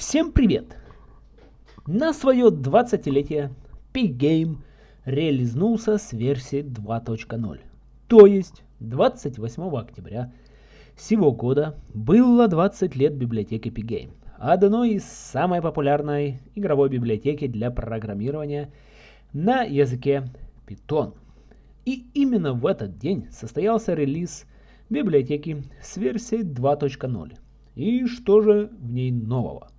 Всем привет! На свое 20-летие P-Game реализнулся с версией 2.0. То есть 28 октября сего года было 20 лет библиотеки P-Game, одной из самой популярной игровой библиотеки для программирования на языке Python. И именно в этот день состоялся релиз библиотеки с версией 2.0. И что же в ней нового?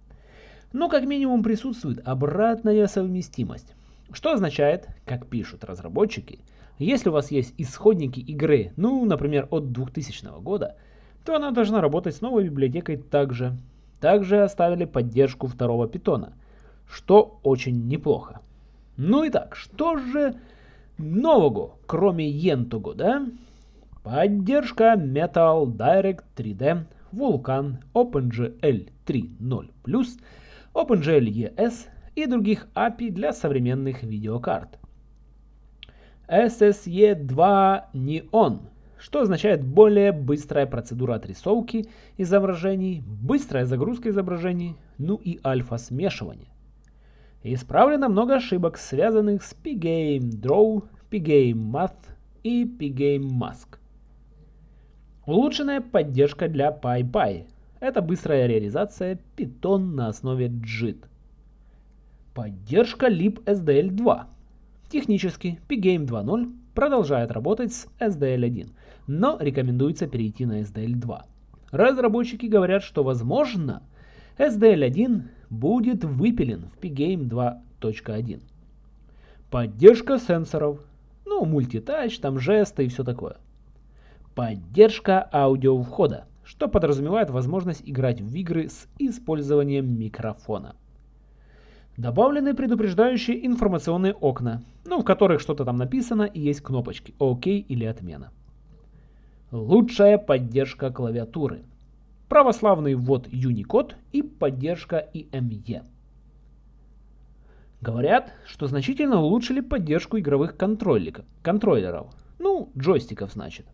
Но как минимум присутствует обратная совместимость. Что означает, как пишут разработчики, если у вас есть исходники игры, ну, например, от 2000 года, то она должна работать с новой библиотекой также. Также оставили поддержку второго питона, что очень неплохо. Ну и так, что же нового, кроме Ентуго, да? Поддержка Metal Direct 3D, Vulkan, OpenGL 3.0+, OpenGL ES и других API для современных видеокарт. SSE2 Neon, что означает более быстрая процедура отрисовки изображений, быстрая загрузка изображений, ну и альфа-смешивание. Исправлено много ошибок, связанных с Pgame Draw, Pgame Math и Pgame Mask. Улучшенная поддержка для PyPy, это быстрая реализация Python на основе JIT. Поддержка libSDL2. Технически Pgame 2.0 продолжает работать с SDL1, но рекомендуется перейти на SDL2. Разработчики говорят, что возможно SDL1 будет выпилен в Pgame 2.1. Поддержка сенсоров, ну, мультитач, там жесты и все такое. Поддержка аудио входа что подразумевает возможность играть в игры с использованием микрофона. Добавлены предупреждающие информационные окна, ну, в которых что-то там написано и есть кнопочки «Ок» или «Отмена». Лучшая поддержка клавиатуры. Православный ввод Unicode и поддержка IME. Говорят, что значительно улучшили поддержку игровых контроллеров. Ну, джойстиков, значит.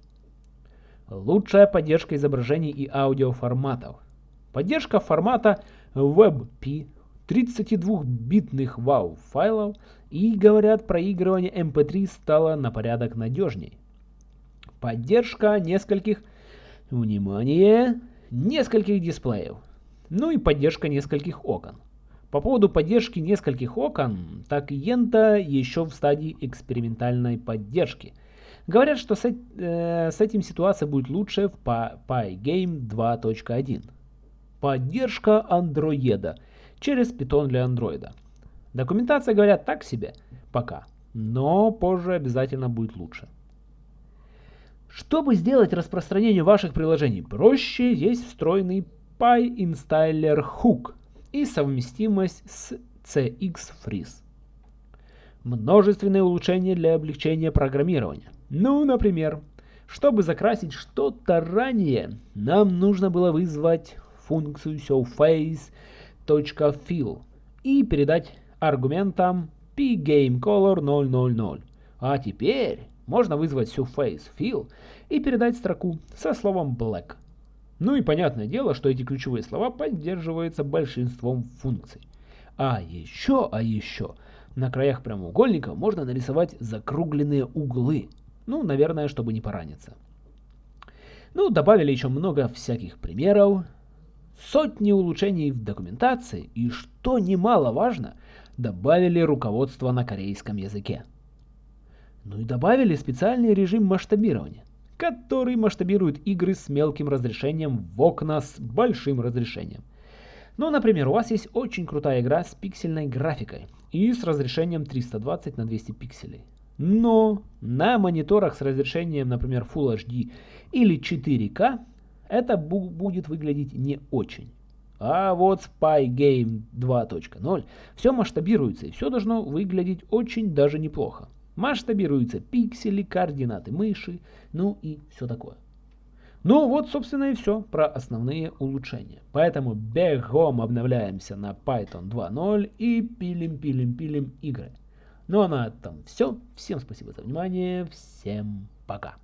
Лучшая поддержка изображений и аудиоформатов. Поддержка формата WebP 32-битных WAV файлов и, говорят, проигрывание MP3 эм стало на порядок надежней. Поддержка нескольких, внимание, нескольких дисплеев. Ну и поддержка нескольких окон. По поводу поддержки нескольких окон, так Ента еще в стадии экспериментальной поддержки – Говорят, что с, э, с этим ситуация будет лучше в Pygame 2.1. Поддержка андроида через Python для андроида. Документация, говорят, так себе пока, но позже обязательно будет лучше. Чтобы сделать распространение ваших приложений проще, есть встроенный PyInstaller Hook и совместимость с CX Множественные улучшения для облегчения программирования. Ну, например, чтобы закрасить что-то ранее, нам нужно было вызвать функцию showface.fill и передать аргументам pgamecolor 000. А теперь можно вызвать showfaceFill и передать строку со словом black. Ну и понятное дело, что эти ключевые слова поддерживаются большинством функций. А еще, а еще, на краях прямоугольника можно нарисовать закругленные углы – ну, наверное, чтобы не пораниться. Ну, добавили еще много всяких примеров, сотни улучшений в документации и, что немаловажно, добавили руководство на корейском языке. Ну и добавили специальный режим масштабирования, который масштабирует игры с мелким разрешением в окна с большим разрешением. Ну, например, у вас есть очень крутая игра с пиксельной графикой и с разрешением 320 на 200 пикселей. Но на мониторах с разрешением, например, Full HD или 4К, это будет выглядеть не очень. А вот с Pygame 2.0 все масштабируется и все должно выглядеть очень даже неплохо. Масштабируются пиксели, координаты мыши, ну и все такое. Ну вот, собственно, и все про основные улучшения. Поэтому бегом обновляемся на Python 2.0 и пилим-пилим-пилим игры. Ну а на этом все. Всем спасибо за внимание. Всем пока.